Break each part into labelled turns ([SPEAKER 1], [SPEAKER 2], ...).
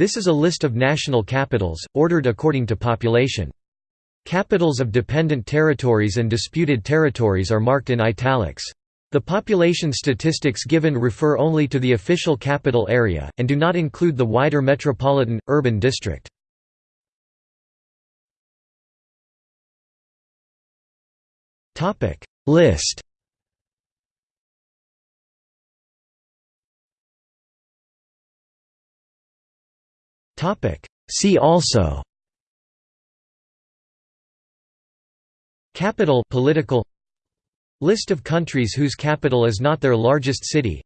[SPEAKER 1] This is a list of national capitals, ordered according to population. Capitals of dependent territories and disputed territories are marked in italics. The population statistics given refer only to the official capital area, and do not include the wider metropolitan, urban district. List See also Capital political List of countries whose capital is not their largest city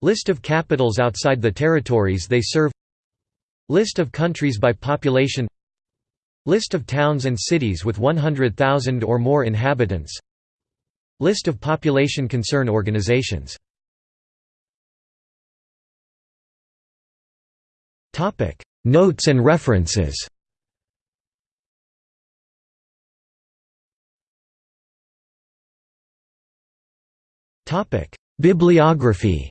[SPEAKER 1] List of capitals outside the territories they serve List of countries by population List of towns and cities with 100,000 or more inhabitants List of population concern organizations Notes and references Bibliography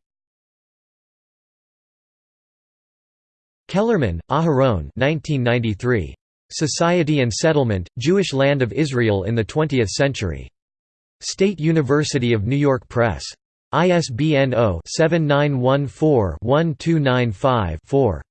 [SPEAKER 1] Kellerman, Aharon 1993. Society and Settlement, Jewish Land of Israel in the Twentieth Century. State University of New York Press. ISBN 0-7914-1295-4.